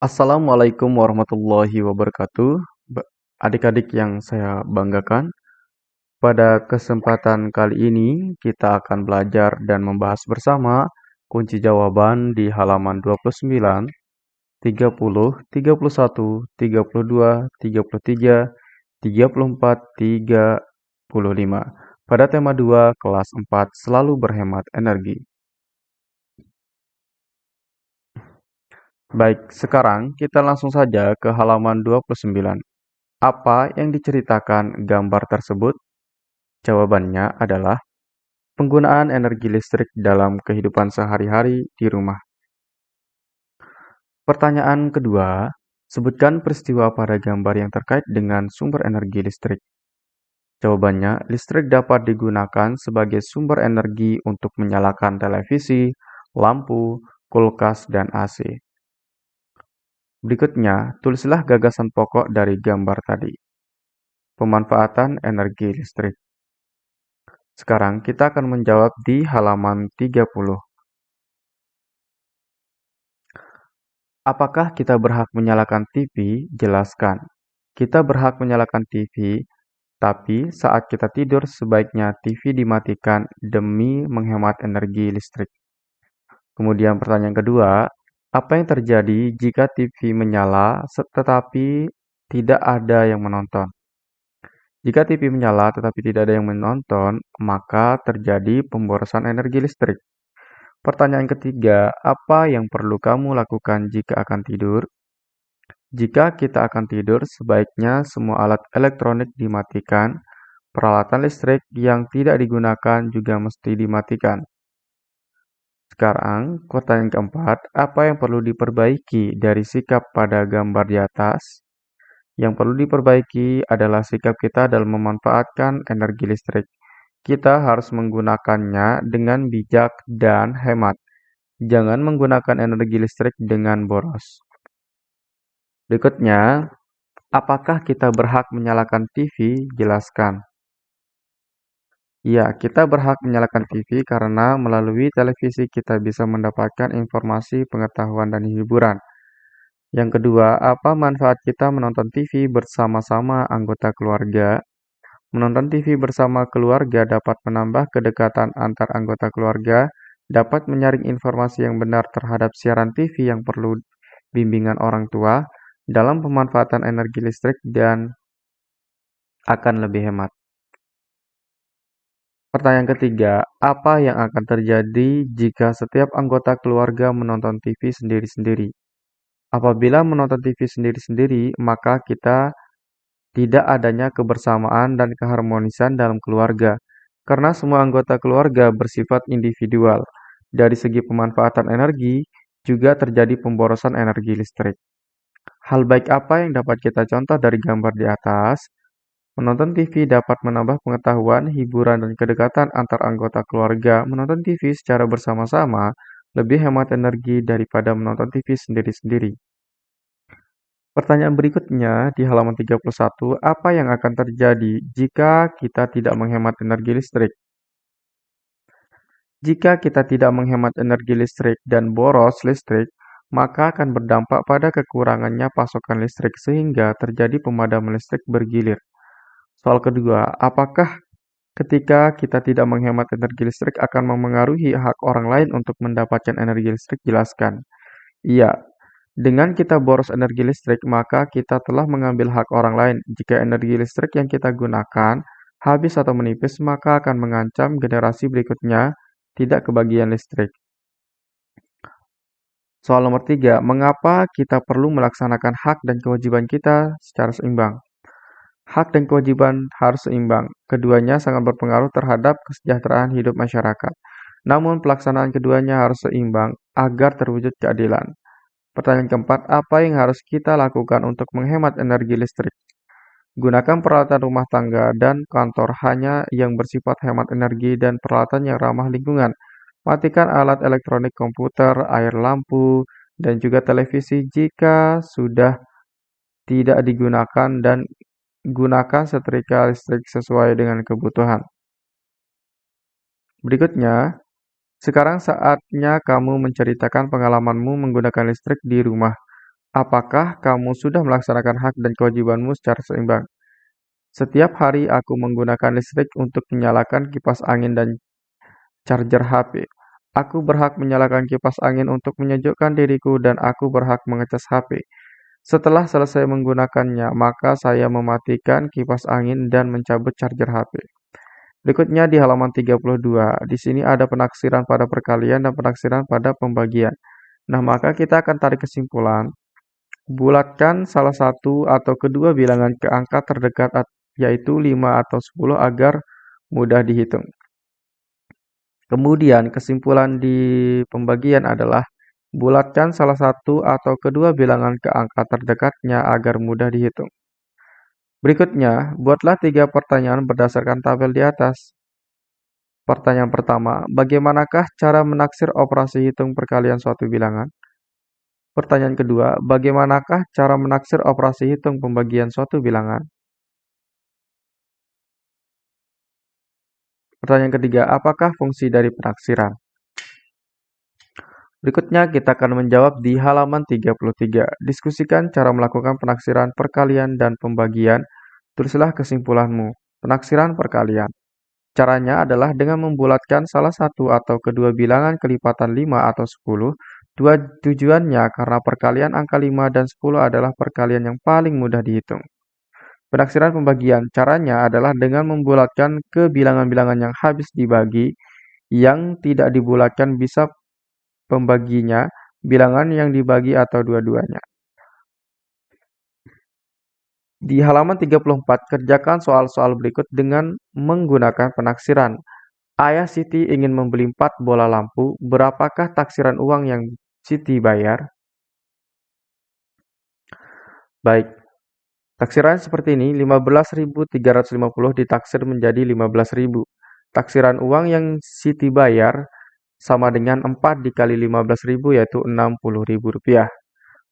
Assalamualaikum warahmatullahi wabarakatuh. Adik-adik yang saya banggakan, pada kesempatan kali ini kita akan belajar dan membahas bersama kunci jawaban di halaman 29, 30, 31, 32, 33, 34, 35 pada tema 2 kelas 4 selalu berhemat energi. Baik, sekarang kita langsung saja ke halaman 29. Apa yang diceritakan gambar tersebut? Jawabannya adalah penggunaan energi listrik dalam kehidupan sehari-hari di rumah. Pertanyaan kedua, sebutkan peristiwa pada gambar yang terkait dengan sumber energi listrik. Jawabannya, listrik dapat digunakan sebagai sumber energi untuk menyalakan televisi, lampu, kulkas, dan AC. Berikutnya, tulislah gagasan pokok dari gambar tadi. Pemanfaatan energi listrik. Sekarang kita akan menjawab di halaman 30. Apakah kita berhak menyalakan TV? Jelaskan. Kita berhak menyalakan TV, tapi saat kita tidur sebaiknya TV dimatikan demi menghemat energi listrik. Kemudian pertanyaan kedua, apa yang terjadi jika TV menyala tetapi tidak ada yang menonton? Jika TV menyala tetapi tidak ada yang menonton, maka terjadi pemborosan energi listrik. Pertanyaan ketiga, apa yang perlu kamu lakukan jika akan tidur? Jika kita akan tidur, sebaiknya semua alat elektronik dimatikan. Peralatan listrik yang tidak digunakan juga mesti dimatikan. Sekarang, pertanyaan keempat, apa yang perlu diperbaiki dari sikap pada gambar di atas? Yang perlu diperbaiki adalah sikap kita dalam memanfaatkan energi listrik. Kita harus menggunakannya dengan bijak dan hemat. Jangan menggunakan energi listrik dengan boros. Berikutnya, apakah kita berhak menyalakan TV? Jelaskan. Ya, kita berhak menyalakan TV karena melalui televisi kita bisa mendapatkan informasi, pengetahuan, dan hiburan. Yang kedua, apa manfaat kita menonton TV bersama-sama anggota keluarga? Menonton TV bersama keluarga dapat menambah kedekatan antar anggota keluarga, dapat menyaring informasi yang benar terhadap siaran TV yang perlu bimbingan orang tua dalam pemanfaatan energi listrik dan akan lebih hemat. Pertanyaan ketiga, apa yang akan terjadi jika setiap anggota keluarga menonton TV sendiri-sendiri? Apabila menonton TV sendiri-sendiri, maka kita tidak adanya kebersamaan dan keharmonisan dalam keluarga, karena semua anggota keluarga bersifat individual. Dari segi pemanfaatan energi, juga terjadi pemborosan energi listrik. Hal baik apa yang dapat kita contoh dari gambar di atas? Menonton TV dapat menambah pengetahuan, hiburan, dan kedekatan antar anggota keluarga. Menonton TV secara bersama-sama lebih hemat energi daripada menonton TV sendiri-sendiri. Pertanyaan berikutnya di halaman 31, apa yang akan terjadi jika kita tidak menghemat energi listrik? Jika kita tidak menghemat energi listrik dan boros listrik, maka akan berdampak pada kekurangannya pasokan listrik sehingga terjadi pemadaman listrik bergilir. Soal kedua, apakah ketika kita tidak menghemat energi listrik akan memengaruhi hak orang lain untuk mendapatkan energi listrik? Jelaskan. Iya, dengan kita boros energi listrik, maka kita telah mengambil hak orang lain. Jika energi listrik yang kita gunakan habis atau menipis, maka akan mengancam generasi berikutnya tidak kebagian listrik. Soal nomor tiga, mengapa kita perlu melaksanakan hak dan kewajiban kita secara seimbang? Hak dan kewajiban harus seimbang. Keduanya sangat berpengaruh terhadap kesejahteraan hidup masyarakat. Namun pelaksanaan keduanya harus seimbang agar terwujud keadilan. Pertanyaan keempat, apa yang harus kita lakukan untuk menghemat energi listrik? Gunakan peralatan rumah tangga dan kantor hanya yang bersifat hemat energi dan peralatan yang ramah lingkungan. Matikan alat elektronik komputer, air lampu, dan juga televisi jika sudah tidak digunakan dan Gunakan setrika listrik sesuai dengan kebutuhan. Berikutnya, sekarang saatnya kamu menceritakan pengalamanmu menggunakan listrik di rumah. Apakah kamu sudah melaksanakan hak dan kewajibanmu secara seimbang? Setiap hari aku menggunakan listrik untuk menyalakan kipas angin dan charger HP. Aku berhak menyalakan kipas angin untuk menyejukkan diriku dan aku berhak mengecas HP. Setelah selesai menggunakannya, maka saya mematikan kipas angin dan mencabut charger HP. Berikutnya di halaman 32, di sini ada penaksiran pada perkalian dan penaksiran pada pembagian. Nah, maka kita akan tarik kesimpulan. Bulatkan salah satu atau kedua bilangan ke angka terdekat yaitu 5 atau 10 agar mudah dihitung. Kemudian kesimpulan di pembagian adalah bulatkan salah satu atau kedua bilangan ke angka terdekatnya agar mudah dihitung. Berikutnya, buatlah tiga pertanyaan berdasarkan tabel di atas. Pertanyaan pertama, bagaimanakah cara menaksir operasi hitung perkalian suatu bilangan? Pertanyaan kedua, bagaimanakah cara menaksir operasi hitung pembagian suatu bilangan? Pertanyaan ketiga, apakah fungsi dari penaksiran? Berikutnya kita akan menjawab di halaman 33. Diskusikan cara melakukan penaksiran perkalian dan pembagian. Tulislah kesimpulanmu. Penaksiran perkalian. Caranya adalah dengan membulatkan salah satu atau kedua bilangan kelipatan 5 atau 10. Dua tujuannya karena perkalian angka 5 dan 10 adalah perkalian yang paling mudah dihitung. Penaksiran pembagian caranya adalah dengan membulatkan ke bilangan-bilangan yang habis dibagi, yang tidak dibulatkan bisa pembaginya, bilangan yang dibagi atau dua-duanya. Di halaman 34, kerjakan soal-soal berikut dengan menggunakan penaksiran. Ayah Siti ingin membeli 4 bola lampu, berapakah taksiran uang yang Siti bayar? Baik, taksiran seperti ini, 15.350 ditaksir menjadi 15.000. Taksiran uang yang Siti bayar sama dengan 4 dikali 15.000 yaitu Rp60.000.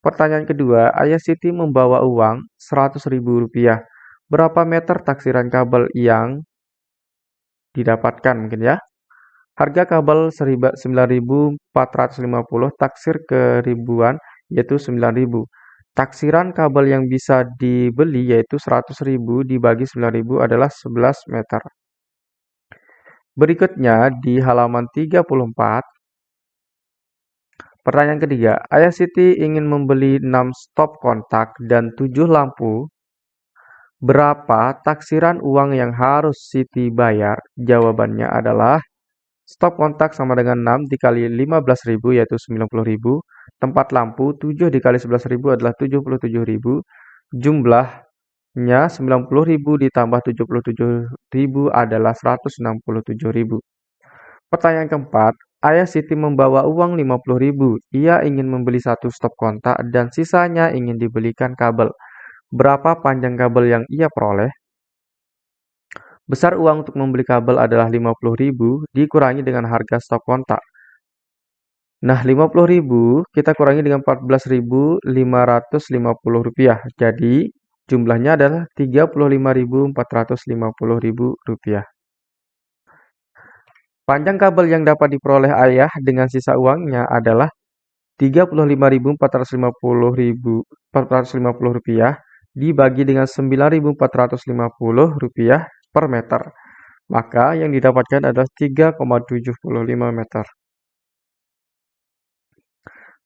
Pertanyaan kedua, Ayah Siti membawa uang Rp100.000. Berapa meter taksiran kabel yang didapatkan mungkin ya? Harga kabel 9.450 taksir ke ribuan yaitu 9.000. Taksiran kabel yang bisa dibeli yaitu 100.000 dibagi 9.000 adalah 11 meter. Berikutnya di halaman 34 Pertanyaan ketiga, Ayah Siti ingin membeli 6 stop kontak dan 7 lampu. Berapa taksiran uang yang harus Siti bayar? Jawabannya adalah stop kontak sama dengan 6 dikali 15.000 yaitu 90.000. Tempat lampu 7 dikali 11.000 adalah 77.000. Jumlahnya 90.000 ditambah 77.000 adalah 167.000. Pertanyaan keempat, Ayah Siti membawa uang 50.000. Ia ingin membeli satu stop kontak dan sisanya ingin dibelikan kabel. Berapa panjang kabel yang ia peroleh? Besar uang untuk membeli kabel adalah 50.000 dikurangi dengan harga stop kontak. Nah, 50.000 kita kurangi dengan 14.550 rupiah. Jadi, jumlahnya adalah 35.450 rupiah. Panjang kabel yang dapat diperoleh ayah dengan sisa uangnya adalah Rp35.450 dibagi dengan Rp9.450 per meter. Maka yang didapatkan adalah 3,75 meter.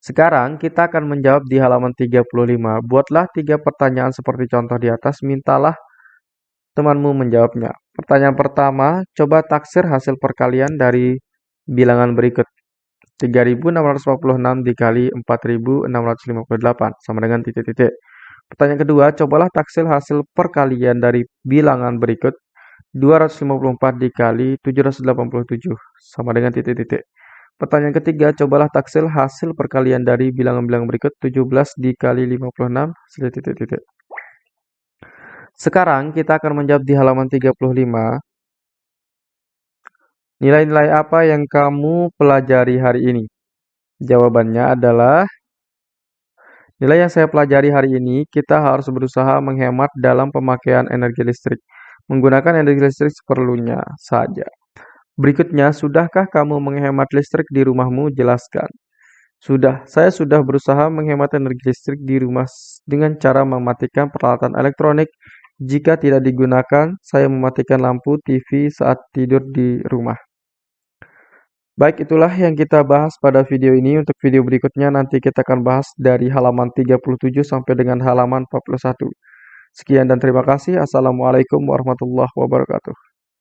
Sekarang kita akan menjawab di halaman 35. Buatlah tiga pertanyaan seperti contoh di atas, mintalah temanmu menjawabnya. Pertanyaan pertama, coba taksir hasil perkalian dari bilangan berikut. 3646 dikali 4658 sama dengan titik-titik. Pertanyaan kedua, cobalah taksir hasil perkalian dari bilangan berikut. 254 dikali 787 sama dengan titik-titik. Pertanyaan ketiga, cobalah taksir hasil perkalian dari bilangan-bilangan berikut. 17 dikali 56 titik-titik. Sekarang kita akan menjawab di halaman 35. Nilai-nilai apa yang kamu pelajari hari ini? Jawabannya adalah nilai yang saya pelajari hari ini, kita harus berusaha menghemat dalam pemakaian energi listrik. Menggunakan energi listrik seperlunya saja. Berikutnya, sudahkah kamu menghemat listrik di rumahmu? Jelaskan. Sudah, saya sudah berusaha menghemat energi listrik di rumah dengan cara mematikan peralatan elektronik. Jika tidak digunakan, saya mematikan lampu TV saat tidur di rumah. Baik, itulah yang kita bahas pada video ini. Untuk video berikutnya nanti kita akan bahas dari halaman 37 sampai dengan halaman 41. Sekian dan terima kasih. Assalamualaikum warahmatullahi wabarakatuh.